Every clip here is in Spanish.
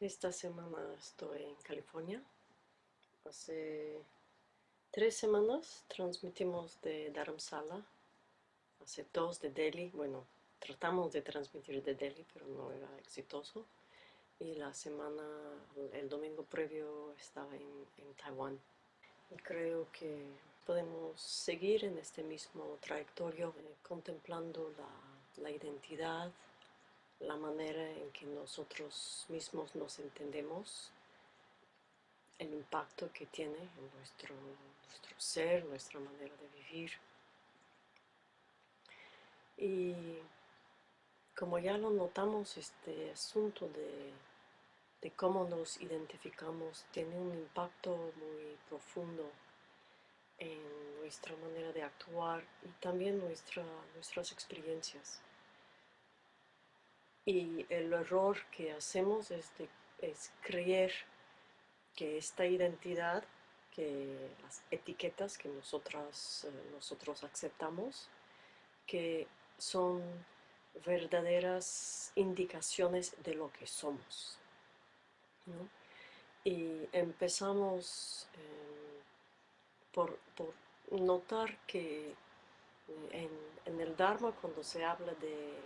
Esta semana estoy en California. Hace tres semanas transmitimos de Dharamsala. Hace dos de Delhi. Bueno, tratamos de transmitir de Delhi, pero no era exitoso. Y la semana, el domingo previo, estaba en, en Taiwán. Y creo que podemos seguir en este mismo trayectorio, eh, contemplando la, la identidad, la manera en que nosotros mismos nos entendemos, el impacto que tiene en nuestro, ser, nuestra manera de vivir. Y como ya lo notamos, este asunto de, de cómo nos identificamos tiene un impacto muy profundo en nuestra manera de actuar y también nuestra, nuestras experiencias. Y el error que hacemos es, es creer que esta identidad, que las etiquetas que nosotras, eh, nosotros aceptamos, que son verdaderas indicaciones de lo que somos. Y empezamos eh, por, notar que eh, en, el Dharma cuando se habla de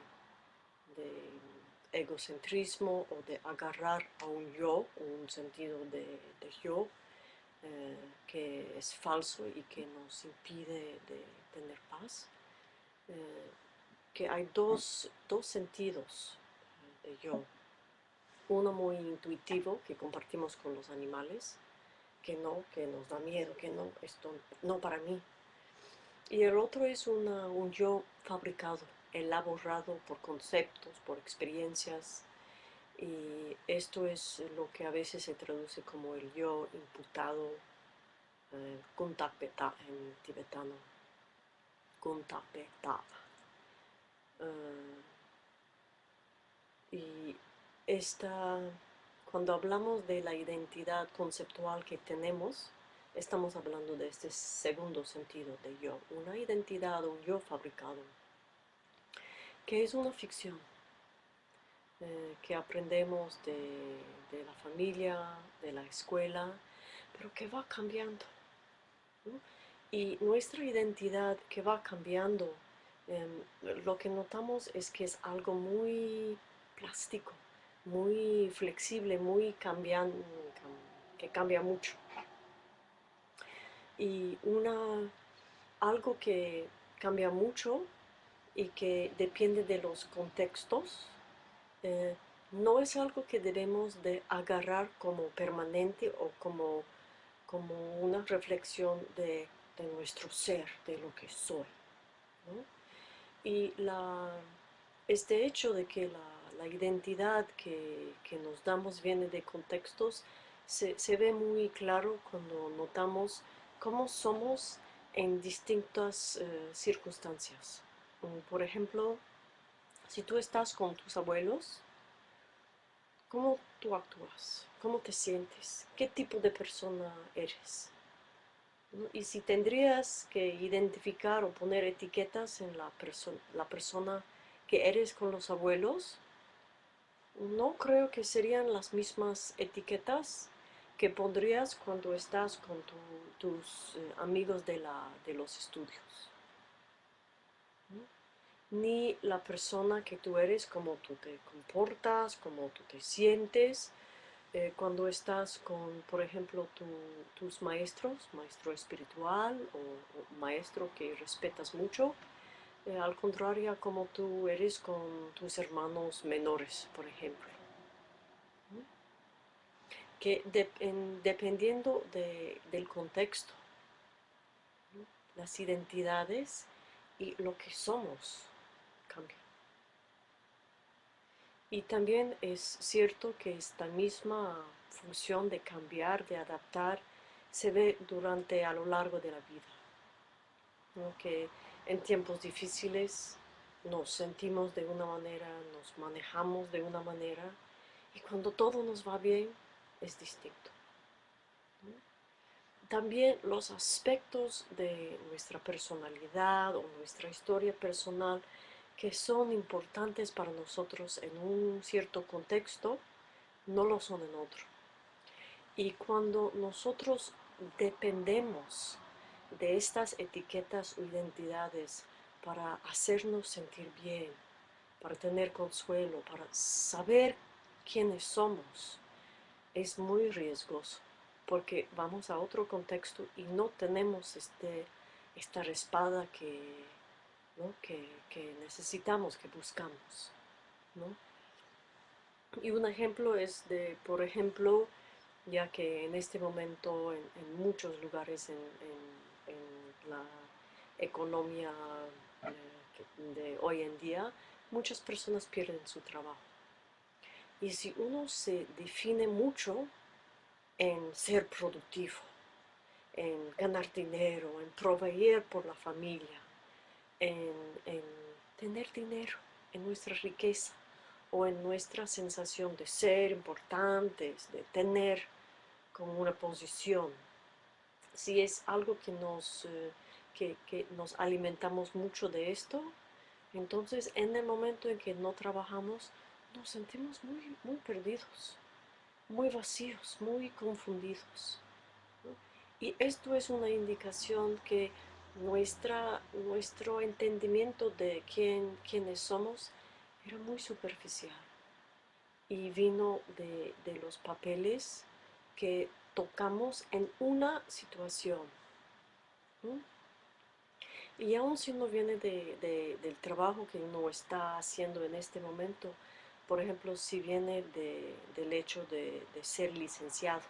egocentrismo o de agarrar a un yo, un sentido de, yo, eh, que es falso y que nos impide de tener paz, eh, que hay dos, dos sentidos eh, de yo. Uno muy intuitivo que compartimos con los animales, que no, que nos da miedo, que no, esto no para mí. Y el otro es un yo fabricado, elaborado por conceptos, por experiencias, y esto es lo que a veces se traduce como el yo imputado, eh, en tibetano, kuntapeta. Eh, y esta, cuando hablamos de la identidad conceptual que tenemos, estamos hablando de este segundo sentido de yo, una identidad, un yo fabricado que es una ficción eh, que aprendemos de, la familia, de la escuela, pero que va cambiando. Y nuestra identidad que va cambiando, em, lo que notamos es que es algo muy plástico, muy flexible, muy que cambia mucho. Y una, algo que cambia mucho y que depende de los contextos, eh, no es algo que debemos de agarrar como permanente o como, como una reflexión de, nuestro ser, de lo que soy. Y la, este hecho de que la, identidad que, nos damos viene de contextos se, se ve muy claro cuando notamos cómo somos en distintas eh, circunstancias. Por ejemplo, si tú estás con tus abuelos, ¿cómo tú actúas? ¿Cómo te sientes? ¿Qué tipo de persona eres? Y si tendrías que identificar o poner etiquetas en la, la persona que eres con los abuelos, no creo que serían las mismas etiquetas que pondrías cuando estás con tus eh, amigos de, los estudios ni la persona que tú eres, cómo tú te comportas, cómo tú te sientes. Eh, cuando estás con, por ejemplo, tus maestros, maestro espiritual o, maestro que respetas mucho, eh, al contrario como tú eres con tus hermanos menores, por ejemplo. Que dependiendo del contexto, las identidades y lo que somos Y también es cierto que esta misma función de cambiar, de adaptar, se ve durante a lo largo de la vida. Que en tiempos difíciles nos sentimos de una manera, nos manejamos de una manera, y cuando todo nos va bien, es distinto. También los aspectos de nuestra personalidad o nuestra historia personal que son importantes para nosotros en un cierto contexto, no lo son en otro. Y cuando nosotros dependemos de estas etiquetas o identidades para hacernos sentir bien, para tener consuelo, para saber quiénes somos, es muy riesgoso, porque vamos a otro contexto y no tenemos este, esta respalda que, que, necesitamos, que buscamos. Y un ejemplo es de, por ejemplo, ya que en este momento en, muchos lugares en, la economía eh, de hoy en día, muchas personas pierden su trabajo. Y si uno se define mucho en ser productivo, en ganar dinero, en proveer por la familia, en, en tener dinero, en nuestra riqueza o en nuestra sensación de ser importantes, de tener como una posición. Si es algo que nos, eh, que, que nos alimentamos mucho de esto, entonces en el momento en que no trabajamos, nos sentimos muy, muy perdidos, muy vacíos, muy confundidos. Y esto es una indicación que nuestra, nuestro entendimiento de quién, quiénes somos era muy superficial y vino de, los papeles que tocamos en una situación. Y aún si uno viene del trabajo que uno está haciendo en este momento, por ejemplo, si viene del hecho de, ser licenciado.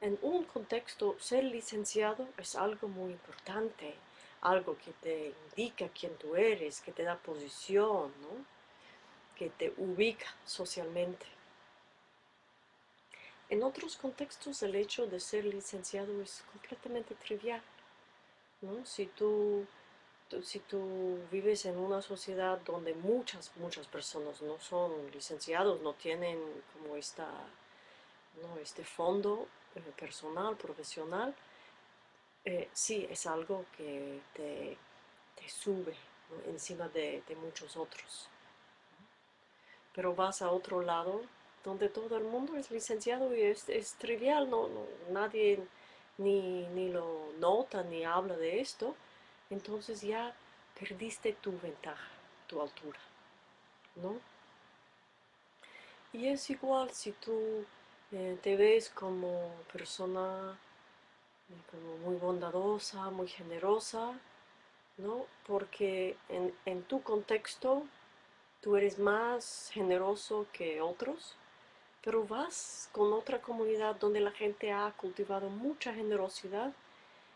En un contexto, ser licenciado es algo muy importante, algo que te indica quién tú eres, que te da posición, que te ubica socialmente. En otros contextos el hecho de ser licenciado es completamente trivial. Si tú si tú vives en una sociedad donde muchas, muchas personas no son licenciados, no tienen como esta, ¿no? este fondo personal, profesional, eh, sí es algo que te, sube encima de, muchos otros. Pero vas a otro lado donde todo el mundo es licenciado y es, trivial, no, nadie ni, ni lo nota ni habla de esto, entonces ya perdiste tu ventaja, tu altura, ¿no? Y es igual si tú eh, te ves como persona eh, como muy bondadosa, muy generosa, ¿no? Porque en, en tu contexto tú eres más generoso que otros, pero vas con otra comunidad donde la gente ha cultivado mucha generosidad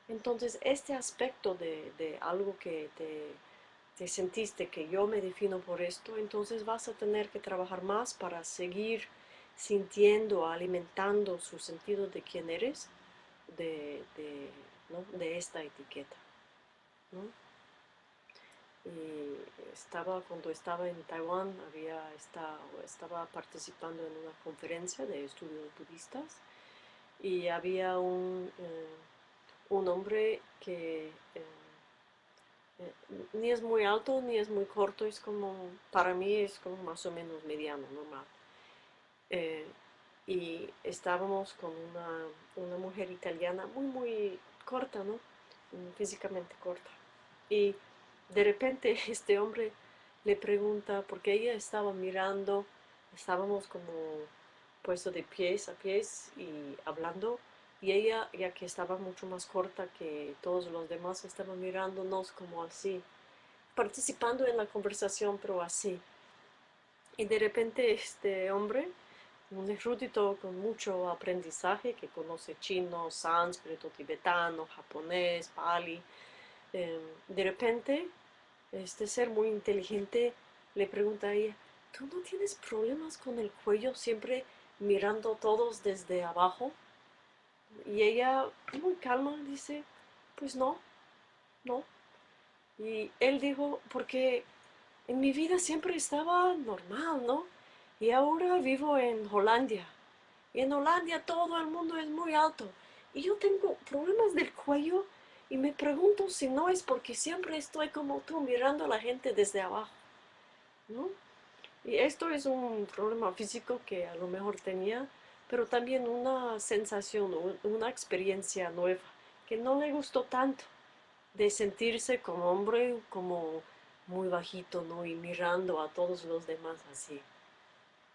entonces, este aspecto de, algo que te, sentiste que yo me defino por esto, entonces vas a tener que trabajar más para seguir sintiendo, alimentando su sentido de quién eres, de, esta etiqueta. Estaba, cuando estaba en Taiwán, había, estaba participando en una conferencia de estudios budistas y había un... Eh, un hombre que eh, eh, ni es muy alto ni es muy corto, es como, para mí es como más o menos mediano, normal. Eh, y estábamos con una, una, mujer italiana muy, muy corta, ¿no? Físicamente corta. Y de repente este hombre le pregunta, porque ella estaba mirando, estábamos como puesto de pies a pies y hablando, y ella, ya que estaba mucho más corta que todos los demás, estaba mirándonos como así, participando en la conversación, pero así. Y de repente este hombre, un erudito con mucho aprendizaje, que conoce chino, sánscrito, tibetano, japonés, pali, em, de repente este ser muy inteligente le pregunta a ella, ¿tú no tienes problemas con el cuello siempre mirando todos desde abajo? Y ella, muy calma, dice, pues no, no. Y él dijo, porque en mi vida siempre estaba normal, ¿no? Y ahora vivo en Hollandia. Y en Hollandia todo el mundo es muy alto. Y yo tengo problemas del cuello y me pregunto si no es porque siempre estoy como tú mirando a la gente desde abajo, ¿no? Y esto es un problema físico que a lo mejor tenía, pero también una sensación, una experiencia nueva, que no le gustó tanto, de sentirse como hombre, como muy bajito, ¿no? Y mirando a todos los demás así,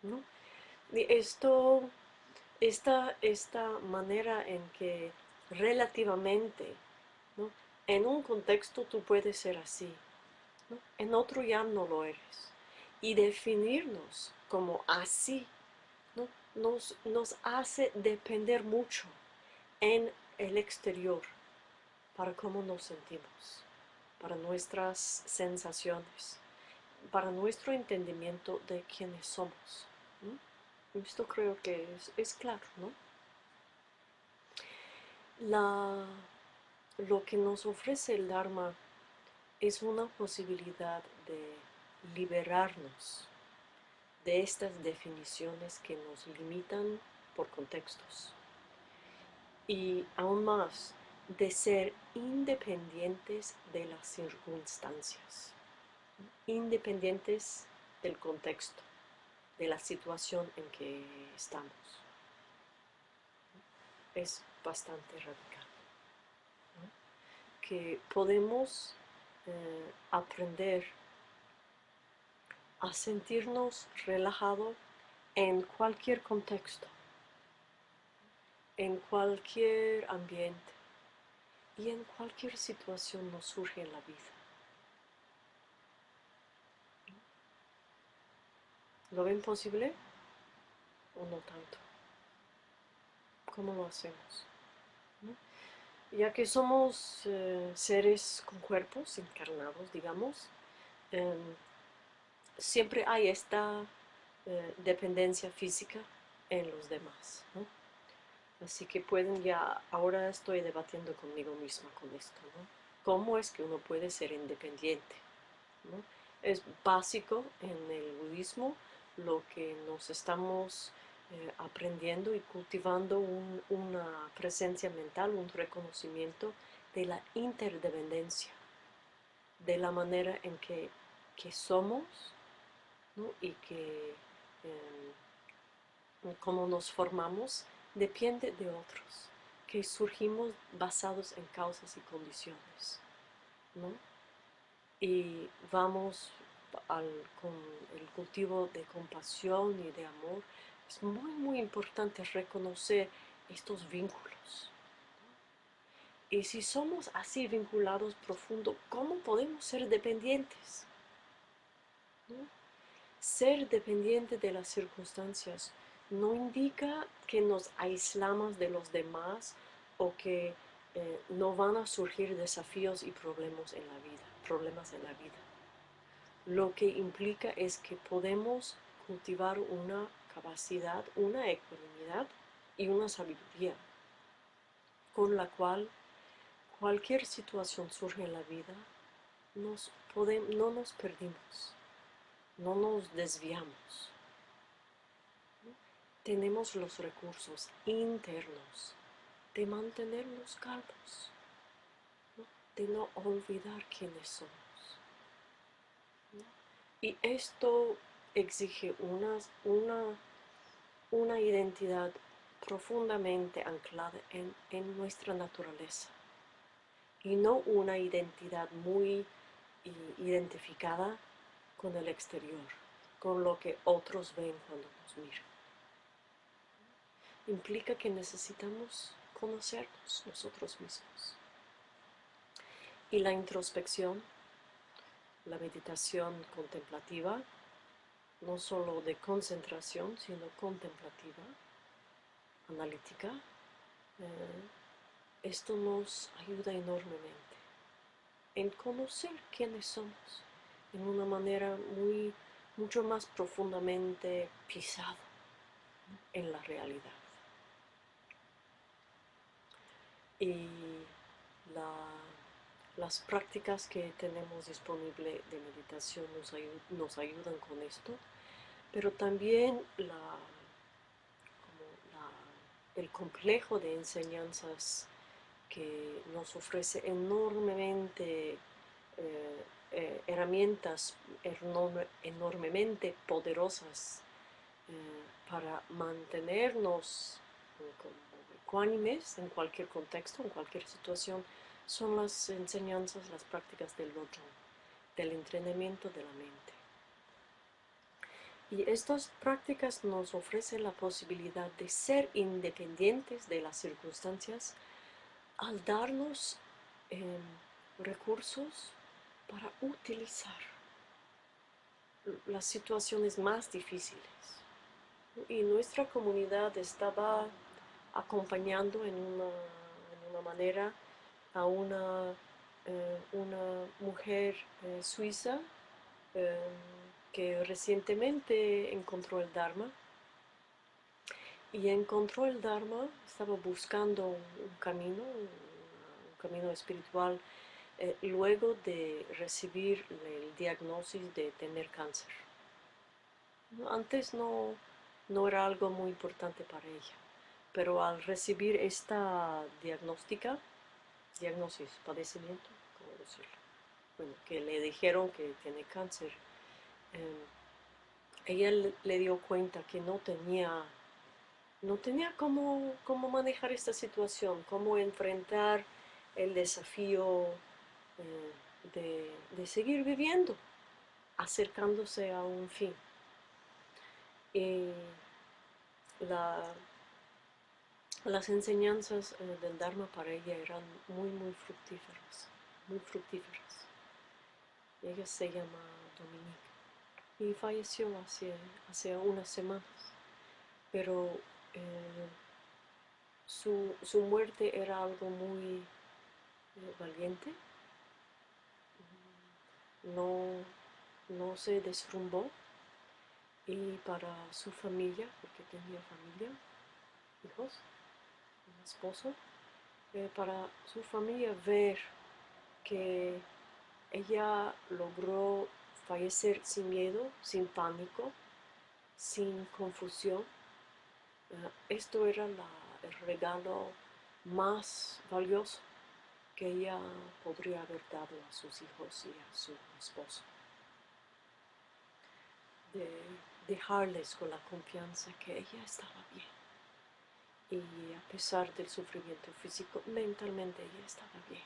¿no? Esto, esta, esta manera en que relativamente, ¿no? En un contexto tú puedes ser así, ¿no? En otro ya no lo eres. Y definirnos como así, ¿no? Nos, nos hace depender mucho en el exterior para cómo nos sentimos para nuestras sensaciones, para nuestro entendimiento de quiénes somos. Esto creo que es, claro, ¿no? La, lo que nos ofrece el Dharma es una posibilidad de liberarnos de estas definiciones que nos limitan por contextos. Y aún más, de ser independientes de las circunstancias, independientes del contexto, de la situación en que estamos. Es bastante radical. Que podemos eh, aprender a sentirnos relajados en cualquier contexto, en cualquier ambiente y en cualquier situación nos surge en la vida. ¿Lo ven posible o no tanto? ¿Cómo lo hacemos? Ya que somos eh, seres con cuerpos encarnados, digamos, em, siempre hay esta eh, dependencia física en los demás. Así que pueden ya, ahora estoy debatiendo conmigo misma con esto. ¿Cómo es que uno puede ser independiente? Es básico en el budismo lo que nos estamos eh, aprendiendo y cultivando una presencia mental, un reconocimiento de la interdependencia, de la manera en que, somos y que em, cómo nos formamos depende de otros, que surgimos basados en causas y condiciones. ¿no? Y vamos con el cultivo de compasión y de amor. Es muy, muy importante reconocer estos vínculos. Y si somos así vinculados profundo, ¿cómo podemos ser dependientes? Ser dependiente de las circunstancias no indica que nos aislamos de los demás o que eh, no van a surgir desafíos y problemas en la vida, problemas en la vida. Lo que implica es que podemos cultivar una capacidad, una ecuanimidad y una sabiduría con la cual cualquier situación surge en la vida, nos no nos perdimos, no nos desviamos tenemos los recursos internos de mantenernos calmos, de no olvidar quiénes somos. Y esto exige una, una, una identidad profundamente anclada en, en, nuestra naturaleza y no una identidad muy identificada con el exterior, con lo que otros ven cuando nos miran implica que necesitamos conocernos nosotros mismos. Y la introspección, la meditación contemplativa, no solo de concentración, sino contemplativa, analítica, eh, esto nos ayuda enormemente en conocer quiénes somos en una manera muy, mucho más profundamente pisada en la realidad. y las prácticas que tenemos disponible de meditación nos, ayudan con esto, pero también el complejo de enseñanzas que nos ofrece enormemente eh, eh, herramientas enormemente poderosas eh, para mantenernos ecuánimes en cualquier contexto, en cualquier situación, son las enseñanzas, las prácticas del otro, del entrenamiento de la mente. Y estas prácticas nos ofrecen la posibilidad de ser independientes de las circunstancias al darnos em, recursos para utilizar las situaciones más difíciles. Y nuestra comunidad estaba acompañando en una, manera a una, eh, una mujer eh, suiza em, que recientemente encontró el Dharma y encontró el Dharma, estaba buscando un camino, un camino espiritual, eh, luego de recibir el diagnóstico de tener cáncer. Antes no, no era algo muy importante para ella, pero al recibir esta diagnóstica, diagnosis, padecimiento, ¿cómo decirlo? Bueno, que le dijeron que tiene cáncer, Em, ella le dio cuenta que no tenía, no tenía cómo, cómo manejar esta situación, cómo enfrentar el desafío eh, de, de, seguir viviendo, acercándose a un fin. Y la, las enseñanzas eh, del Dharma para ella eran muy, muy fructíferas, muy fructíferas. Ella se llama Dominique y falleció hace, hace unas semanas. Pero eh, su, muerte era algo muy eh, valiente. No, no se desrumbó y para su familia, porque tenía familia, hijos, esposo, eh, para su familia ver que ella logró fallecer sin miedo, sin pánico, sin confusión. Eh, esto era el regalo más valioso que ella podría haber dado a sus hijos y a su esposo. De dejarles con la confianza que ella estaba bien. Y a pesar del sufrimiento físico, mentalmente ella estaba bien.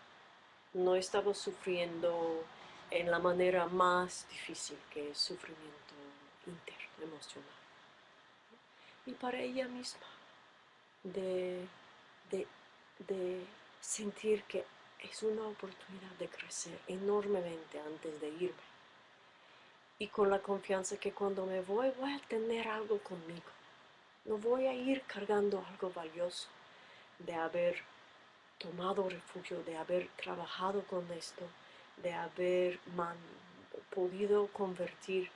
No estaba sufriendo en la manera más difícil que es sufrimiento interno, emocional. Y para ella misma, de, de, sentir que es una oportunidad de crecer enormemente antes de irme. Y con la confianza que cuando me voy, voy a tener algo conmigo. No voy a ir cargando algo valioso de haber tomado refugio, de haber trabajado con esto, de haber podido convertir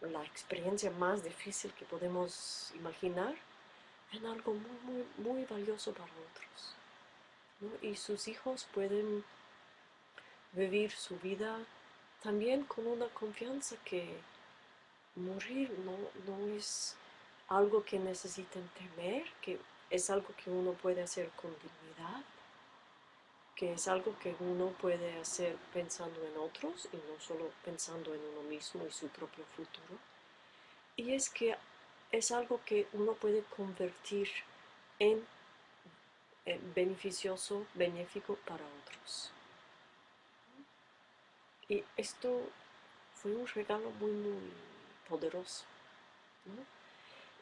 la experiencia más difícil que podemos imaginar en algo muy, muy, muy valioso para otros. Y sus hijos pueden vivir su vida también con una confianza que morir no, no es algo que necesiten temer, que es algo que uno puede hacer con dignidad que es algo que uno puede hacer pensando en otros y no solo pensando en uno mismo y su propio futuro. Y es que es algo que uno puede convertir en, beneficioso, benéfico para otros. Y esto fue un regalo muy, muy poderoso.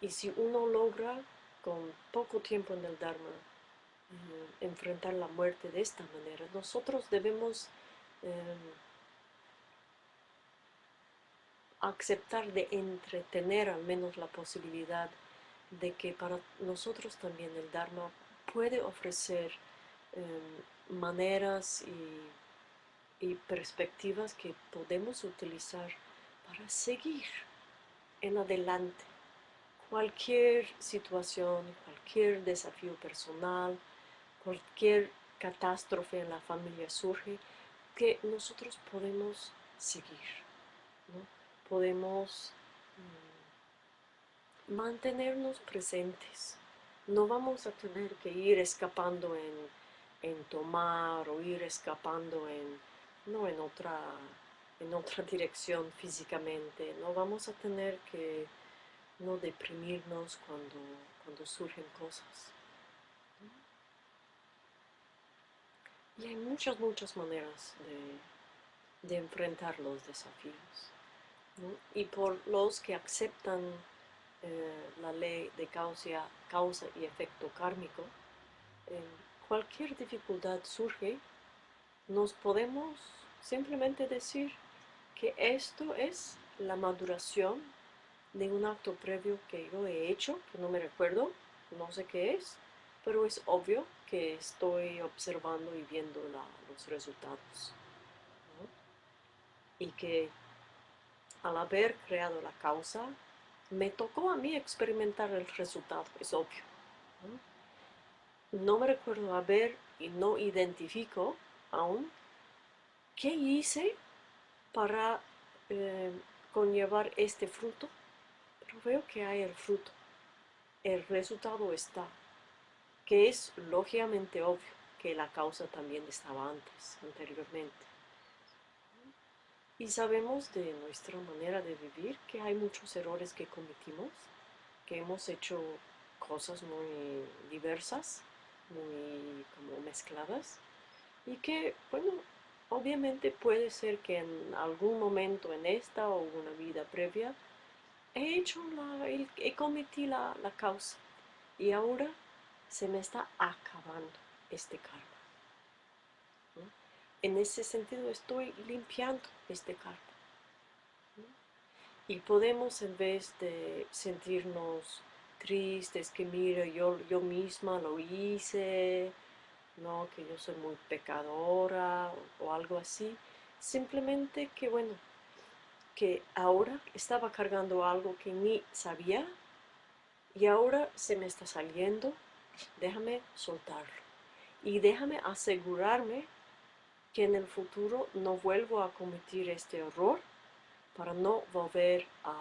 Y si uno logra con poco tiempo en el Dharma enfrentar la muerte de esta manera. Nosotros debemos em, aceptar de entretener al menos la posibilidad de que para nosotros también el Dharma puede ofrecer em, maneras y perspectivas que podemos utilizar para seguir en adelante cualquier situación, cualquier desafío personal, cualquier catástrofe en la familia surge, que nosotros podemos seguir, podemos mm, mantenernos presentes. No vamos a tener que ir escapando en, tomar o ir escapando en, no, en otra en otra dirección físicamente, no vamos a tener que no deprimirnos cuando, cuando surgen cosas. Y hay muchas, muchas maneras de, enfrentar los desafíos. Y por los que aceptan eh, la ley de causa, causa y efecto kármico, cualquier dificultad surge, nos podemos simplemente decir que esto es la maduración de un acto previo que yo he hecho, que no me recuerdo, no sé qué es, pero es obvio que estoy observando y viendo los resultados. Y que al haber creado la causa, me tocó a mí experimentar el resultado, es obvio. No, me recuerdo haber y no identifico aún qué hice para eh, conllevar este fruto, pero veo que hay el fruto. El resultado está que es lógicamente obvio que la causa también estaba antes, anteriormente. Y sabemos de nuestra manera de vivir que hay muchos errores que cometimos, que hemos hecho cosas muy diversas, muy como mezcladas, y que, bueno, obviamente puede ser que en algún momento en esta o una vida previa he hecho la, he cometido la, la causa y ahora se me está acabando este karma. En ese sentido estoy limpiando este karma. Y podemos en vez de sentirnos tristes, que mira, yo, yo misma lo hice, ¿no? que yo soy muy pecadora o algo así, simplemente que bueno, que ahora estaba cargando algo que ni sabía y ahora se me está saliendo déjame soltarlo y déjame asegurarme que en el futuro no vuelvo a cometer este error para no volver a,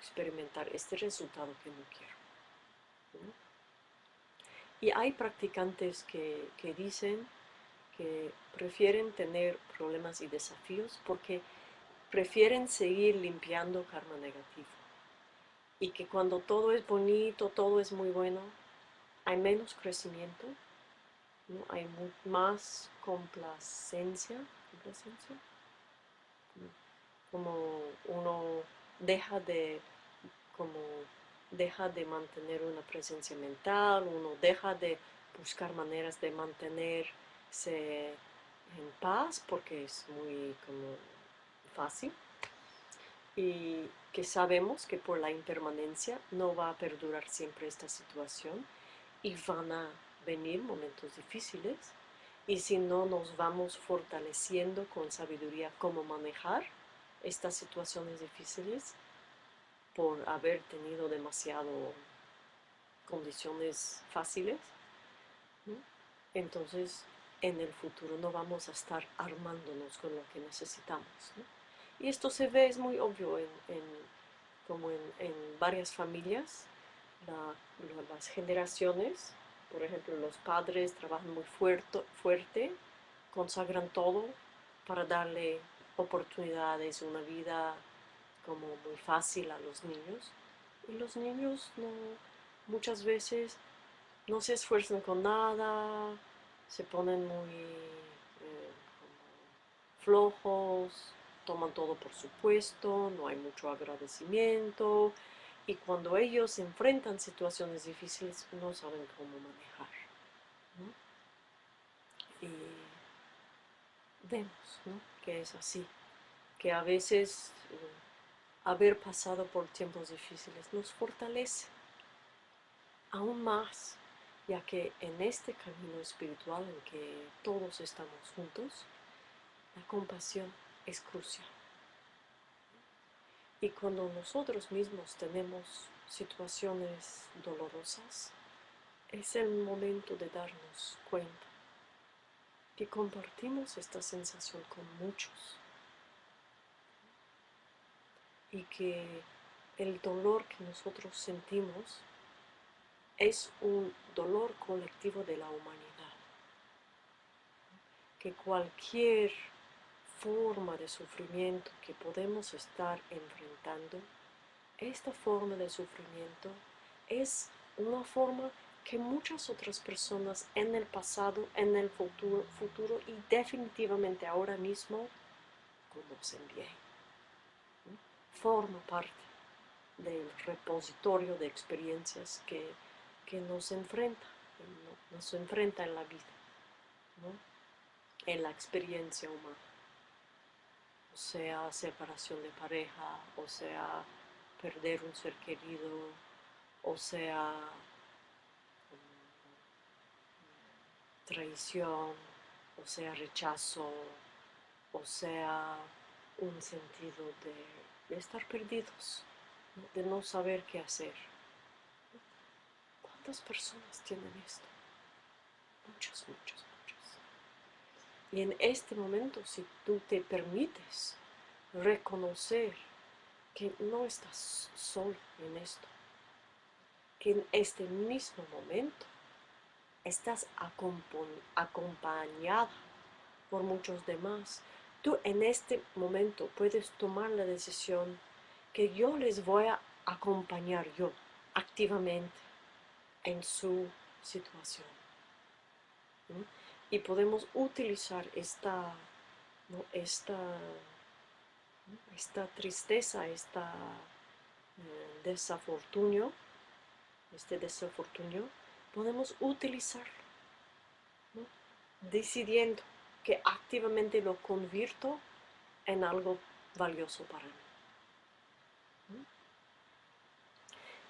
experimentar este resultado que no quiero. Y hay practicantes que, que dicen que prefieren tener problemas y desafíos porque prefieren seguir limpiando karma negativo. Y que cuando todo es bonito, todo es muy bueno, hay menos crecimiento, hay más complacencia, como uno deja de, como deja de mantener una presencia mental, uno deja de buscar maneras de mantenerse en paz porque es muy como fácil y que sabemos que por la impermanencia no va a perdurar siempre esta situación y van a venir momentos difíciles y si no nos vamos fortaleciendo con sabiduría cómo manejar estas situaciones difíciles por haber tenido demasiado condiciones fáciles, entonces en el futuro no vamos a estar armándonos con lo que necesitamos. Y esto se ve, es muy obvio en, como en varias familias, las generaciones, por ejemplo, los padres trabajan muy fuerte, fuerte, consagran todo para darle oportunidades, una vida como muy fácil a los niños. Y los niños muchas veces no se esfuerzan con nada, se ponen muy eh, flojos, toman todo por supuesto, no hay mucho agradecimiento, y cuando ellos enfrentan situaciones difíciles no saben cómo manejar. Y vemos que es así, que a veces eh, haber pasado por tiempos difíciles nos fortalece aún más, ya que en este camino espiritual en que todos estamos juntos, la compasión es crucial. Y cuando nosotros mismos tenemos situaciones dolorosas, es el momento de darnos cuenta que compartimos esta sensación con muchos y que el dolor que nosotros sentimos es un dolor colectivo de la humanidad, que cualquier forma de sufrimiento que podemos estar enfrentando, esta forma de sufrimiento es una forma que muchas otras personas en el pasado, en el futuro, futuro y definitivamente ahora mismo conocen bien. Forma parte del repositorio de experiencias que, nos enfrenta, nos enfrenta en la vida, en la experiencia humana. Sea, separación de pareja, o sea, perder un ser querido, o sea, traición, o sea, rechazo, o sea, un sentido de, estar perdidos, de no saber qué hacer. ¿Cuántas personas tienen esto? Muchas, muchas. Y en este momento, si tú te permites reconocer que no estás solo en esto, que en este mismo momento estás acompañada por muchos demás. Tú en este momento puedes tomar la decisión que yo les voy a acompañar yo activamente en su situación. Y podemos utilizar esta, esta, esta tristeza, esta eh, desafortunio, este desafortunio, podemos utilizarlo, decidiendo que activamente lo convierto en algo valioso para mí.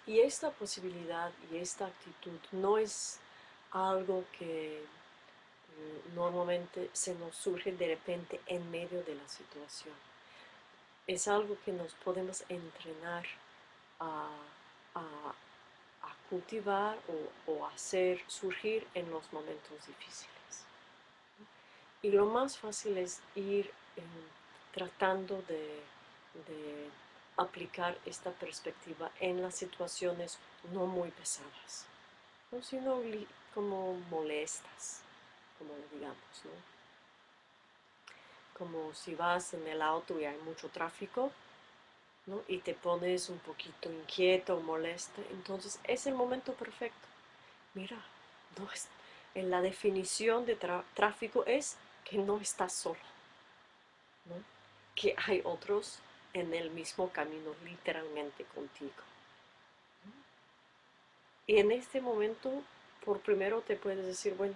Y esta posibilidad y esta actitud no es algo que normalmente se nos surge de repente en medio de la situación. Es algo que nos podemos entrenar a, cultivar o, hacer surgir en los momentos difíciles. Y lo más fácil es ir eh, tratando de, aplicar esta perspectiva en las situaciones no muy pesadas, ¿no? sino como molestas, como digamos, ¿no? Como si vas en el auto y hay mucho tráfico, y te pones un poquito inquieto molesto, entonces es el momento perfecto. Mira, no es, en la definición de tráfico es que no estás solo, que hay otros en el mismo camino literalmente contigo. Y en este momento, por primero te puedes decir, bueno,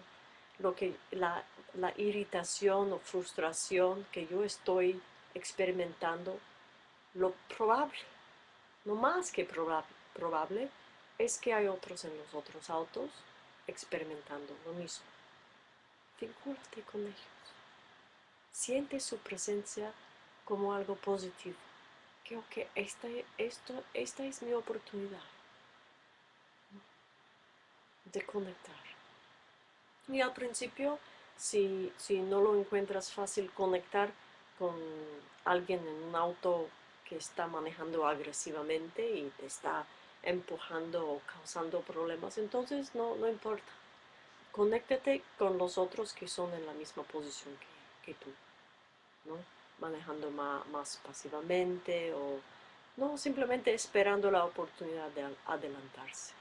lo que la, la irritación o frustración que yo estoy experimentando lo probable, no más que probable, es que hay otros en los otros autos experimentando lo mismo. Vincúlate con ellos. Siente su presencia como algo positivo. Creo que esta, esto, esta es mi oportunidad de conectar. Y al principio, si, si no lo encuentras fácil conectar con alguien en un auto que está manejando agresivamente y te está empujando o causando problemas, entonces no, no importa. Conéctate con los otros que son en la misma posición que, tú, ¿no? manejando más, más, pasivamente o no simplemente esperando la oportunidad de adelantarse.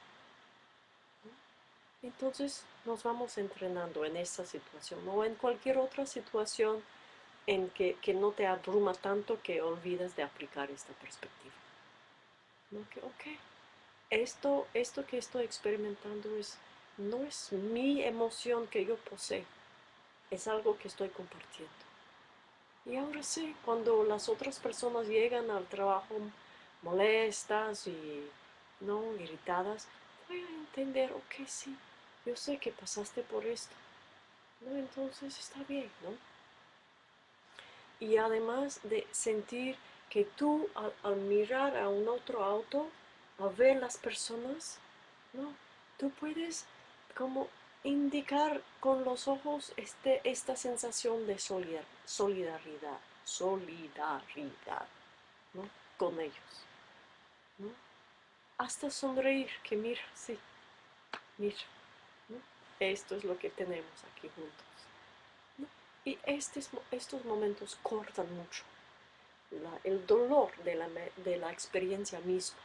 Entonces nos vamos entrenando en esa situación o en cualquier otra situación en que, no te abruma tanto que olvidas de aplicar esta perspectiva. ¿No? Que, ok, esto, esto que estoy experimentando es, no es mi emoción que yo poseo, es algo que estoy compartiendo. Y ahora sí, cuando las otras personas llegan al trabajo molestas y no irritadas, voy a entender, ok, sí, yo sé que pasaste por esto. ¿no? Entonces está bien, ¿no? y además de sentir que tú al, mirar a un otro auto, al ver las personas, no, tú puedes como indicar con los ojos este, esta sensación de solidaridad, solidaridad ¿no? con ellos. Hasta sonreír, que mira, sí, mira, esto es lo que tenemos aquí juntos Y estos, estos momentos cortan mucho el dolor de la, de la experiencia misma.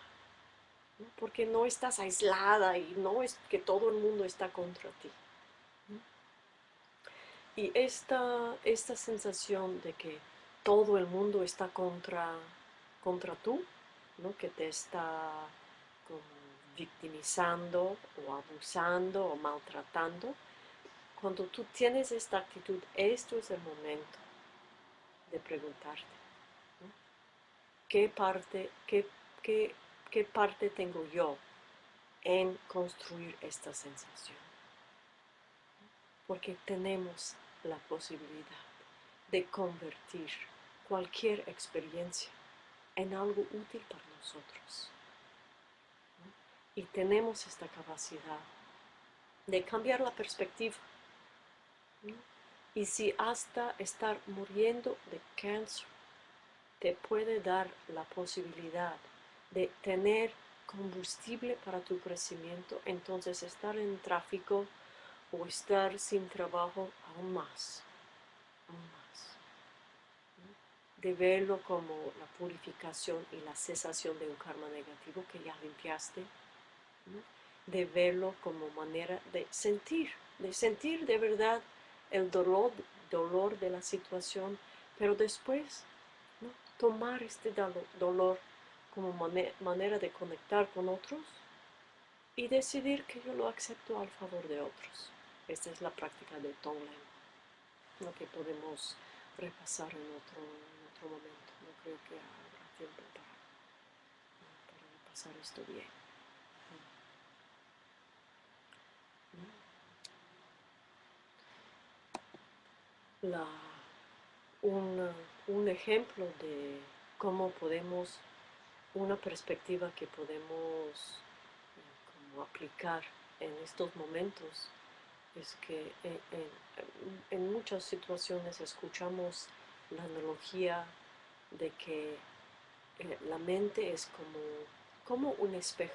Porque no estás aislada y no es que todo el mundo está contra ti. Y esta, esta sensación de que todo el mundo está contra, contra tú, ¿no? que te está victimizando o abusando o maltratando, cuando tú tienes esta actitud, esto es el momento de preguntarte, ¿qué, parte, qué, qué, ¿qué parte tengo yo en construir esta sensación? Porque tenemos la posibilidad de convertir cualquier experiencia en algo útil para nosotros. Y tenemos esta capacidad de cambiar la perspectiva. Y si hasta estar muriendo de cáncer te puede dar la posibilidad de tener combustible para tu crecimiento, entonces estar en tráfico o estar sin trabajo aún más, aún más. De verlo como la purificación y la cesación de un karma negativo que ya limpiaste, de verlo como manera de sentir, de sentir de verdad el dolor, dolor de la situación, pero después tomar este dolor como manera de conectar con otros y decidir que yo lo acepto al favor de otros. Esta es la práctica de Tonglen, lo que podemos repasar en otro, momento. No creo que habrá tiempo para, para repasar esto bien. La, un ejemplo de cómo podemos, una perspectiva que podemos aplicar en estos momentos es que en, muchas situaciones escuchamos la analogía de que eh, la mente es como, como un espejo.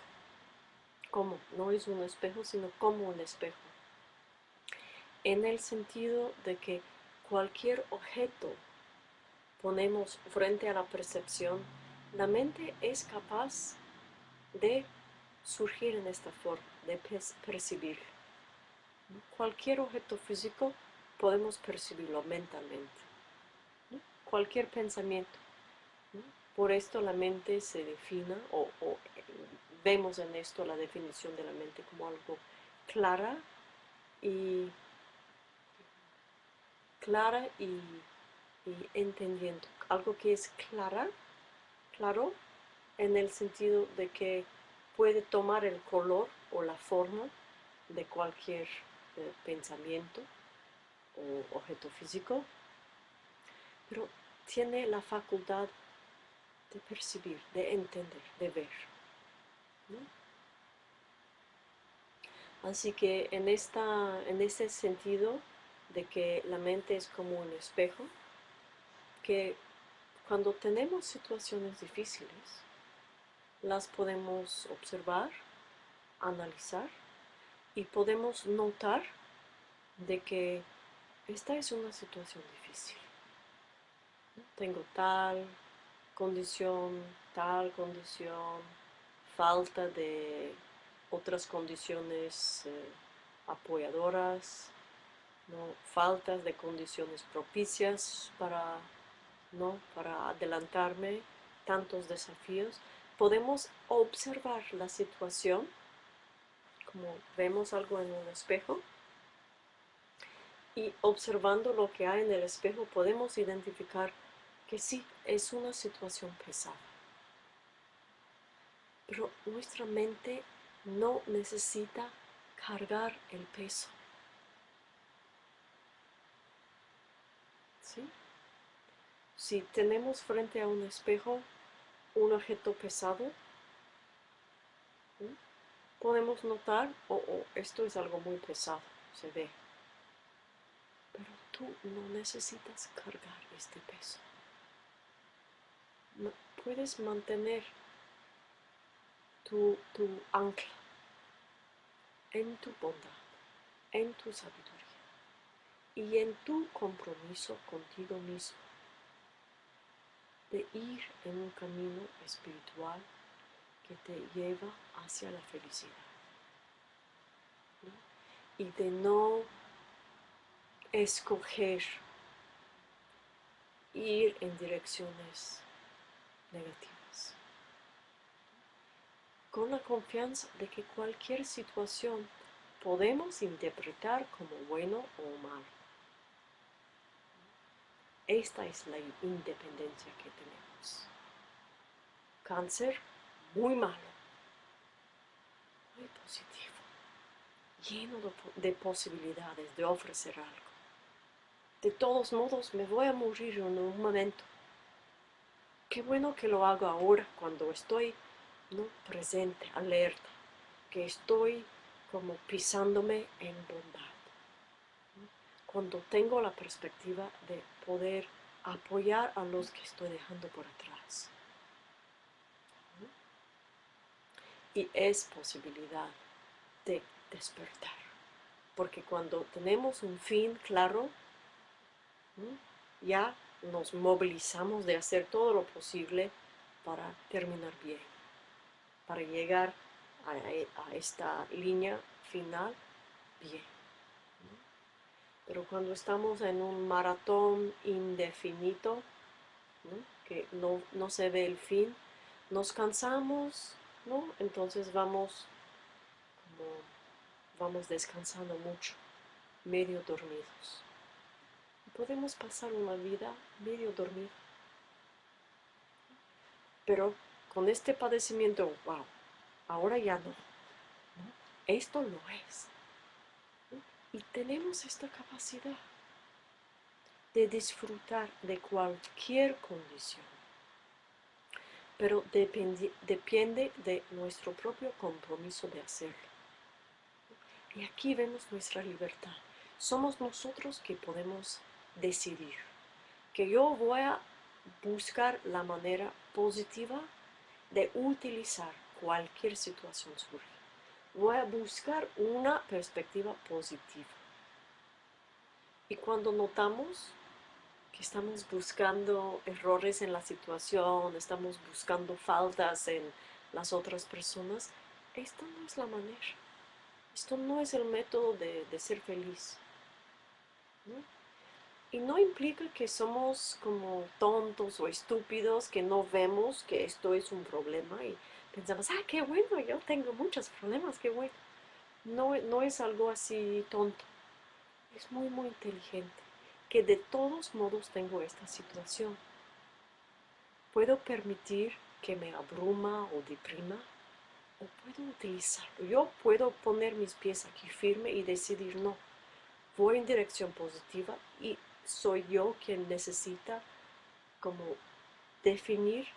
Como, no es un espejo, sino como un espejo. En el sentido de que cualquier objeto ponemos frente a la percepción, la mente es capaz de surgir en esta forma, de percibir. Cualquier objeto físico podemos percibirlo mentalmente. Cualquier pensamiento. Por esto la mente se defina, o, vemos en esto la definición de la mente como algo clara y clara y entendiendo. Algo que es clara, claro, en el sentido de que puede tomar el color o la forma de cualquier eh, pensamiento o objeto físico, pero tiene la facultad de percibir, de entender, de ver. Así que en, esta, en ese sentido de que la mente es como un espejo, que cuando tenemos situaciones difíciles, las podemos observar, analizar y podemos notar de que esta es una situación difícil. Tengo tal condición, tal condición, falta de otras condiciones eh, apoyadoras, ¿no? faltas de condiciones propicias para ¿no? para adelantarme tantos desafíos, podemos observar la situación, como vemos algo en un espejo, y observando lo que hay en el espejo podemos identificar que sí, es una situación pesada. Pero nuestra mente no necesita cargar el peso. Si tenemos frente a un espejo un objeto pesado, podemos notar, oh, oh, esto es algo muy pesado, se ve. Pero tú no necesitas cargar este peso. puedes mantener tu, tu ancla en tu bondad, en tu sabiduría. Y en tu compromiso contigo mismo de ir en un camino espiritual que te lleva hacia la felicidad. Y de no escoger ir en direcciones negativas. Con la confianza de que cualquier situación podemos interpretar como bueno o malo. Esta es la independencia que tenemos. Cáncer, muy malo, muy positivo, lleno de, posibilidades de ofrecer algo. De todos modos, me voy a morir en un momento. Qué bueno que lo hago ahora, cuando estoy ¿no? presente, alerta, que estoy como pisándome en bondad cuando tengo la perspectiva de poder apoyar a los que estoy dejando por atrás. Y es posibilidad de despertar. Porque cuando tenemos un fin claro, ya nos movilizamos de hacer todo lo posible para terminar bien, para llegar a, a esta línea final bien. Pero cuando estamos en un maratón indefinido, que no, se ve el fin, nos cansamos, ¿no? Entonces vamos vamos descansando mucho, medio dormidos. Podemos pasar una vida medio dormida. Pero con este padecimiento, wow, ahora ya no. Esto no es. Y tenemos esta capacidad de disfrutar de cualquier condición. Pero depende, depende de nuestro propio compromiso de hacerlo. Y aquí vemos nuestra libertad. Somos nosotros que podemos decidir que yo voy a buscar la manera positiva de utilizar cualquier situación surge voy a buscar una perspectiva positiva. Y cuando notamos que estamos buscando errores en la situación, estamos buscando faltas en las otras personas, esto no es la manera. Esto no es el método de, ser feliz. Y no implica que somos como tontos o estúpidos, que no vemos que esto es un problema pensamos, ah, qué bueno, yo tengo muchos problemas, qué bueno. No, no es algo así tonto, es muy, muy inteligente, que de todos modos tengo esta situación. Puedo permitir que me abruma o deprima, o puedo utilizarlo. Yo puedo poner mis pies aquí firme y decidir, no, voy en dirección positiva y soy yo quien necesita como definir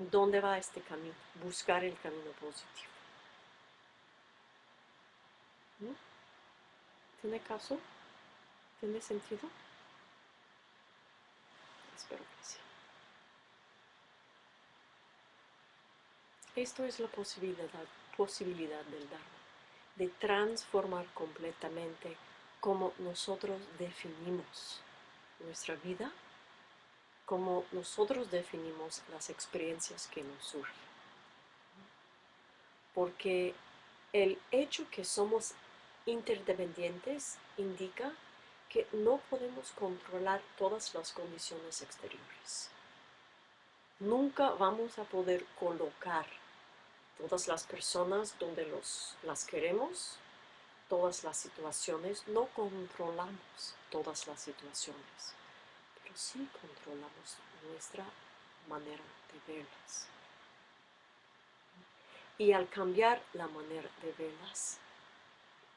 ¿Dónde va este camino? Buscar el camino positivo. ¿Tiene caso? ¿Tiene sentido? Espero que sí. Esto es la posibilidad, posibilidad del Dharma, de transformar completamente cómo nosotros definimos nuestra vida como nosotros definimos las experiencias que nos surgen. Porque el hecho que somos interdependientes indica que no podemos controlar todas las condiciones exteriores. Nunca vamos a poder colocar todas las personas donde las queremos, todas las situaciones, no controlamos todas las situaciones sí controlamos nuestra manera de verlas. Y al cambiar la manera de verlas,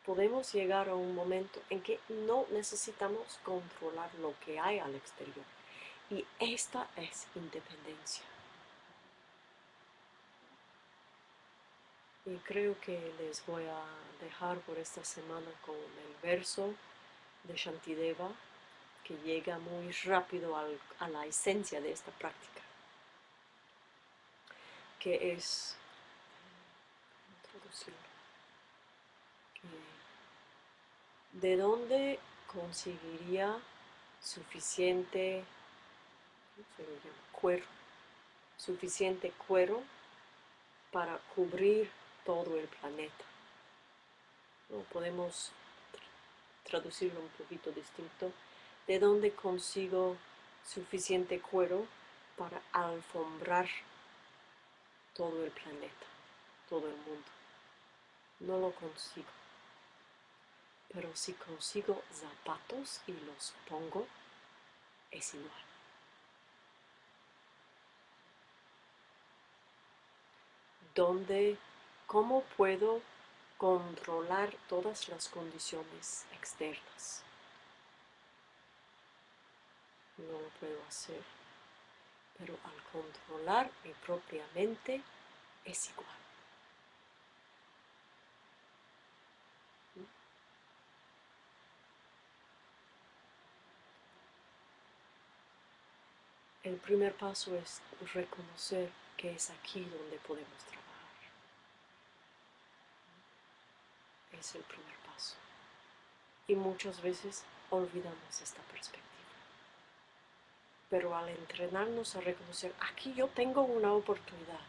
podemos llegar a un momento en que no necesitamos controlar lo que hay al exterior. Y esta es independencia. Y creo que les voy a dejar por esta semana con el verso de Shantideva que llega muy rápido a la esencia de esta práctica, que es de dónde conseguiría suficiente cuero, suficiente cuero para cubrir todo el planeta. ¿No? Podemos traducirlo un poquito distinto. ¿De dónde consigo suficiente cuero para alfombrar todo el planeta, todo el mundo? No lo consigo. Pero si consigo zapatos y los pongo, es igual. ¿Dónde, cómo puedo controlar todas las condiciones externas? No lo puedo hacer, pero al controlar mi propia mente es igual. El primer paso es reconocer que es aquí donde podemos trabajar. Es el primer paso. Y muchas veces olvidamos esta perspectiva. Pero al entrenarnos a reconocer, aquí yo tengo una oportunidad,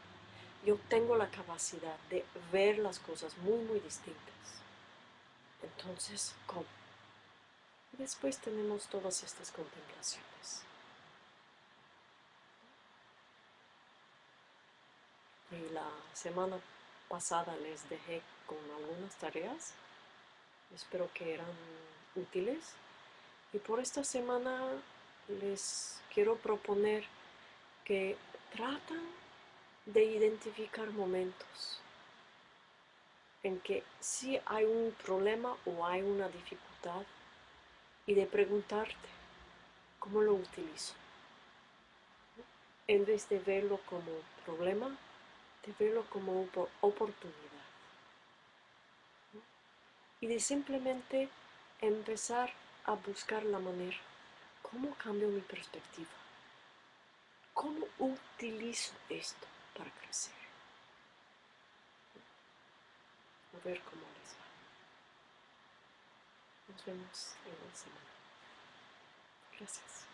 yo tengo la capacidad de ver las cosas muy, muy distintas. Entonces, ¿cómo? Y después tenemos todas estas contemplaciones. y la semana pasada les dejé con algunas tareas. Espero que eran útiles. Y por esta semana les quiero proponer que tratan de identificar momentos en que si hay un problema o hay una dificultad y de preguntarte cómo lo utilizo. En vez de verlo como problema, de verlo como oportunidad. Y de simplemente empezar a buscar la manera, ¿cómo cambio mi perspectiva? ¿Cómo utilizo esto para crecer? A ver cómo les va. Nos vemos en la semana. Gracias.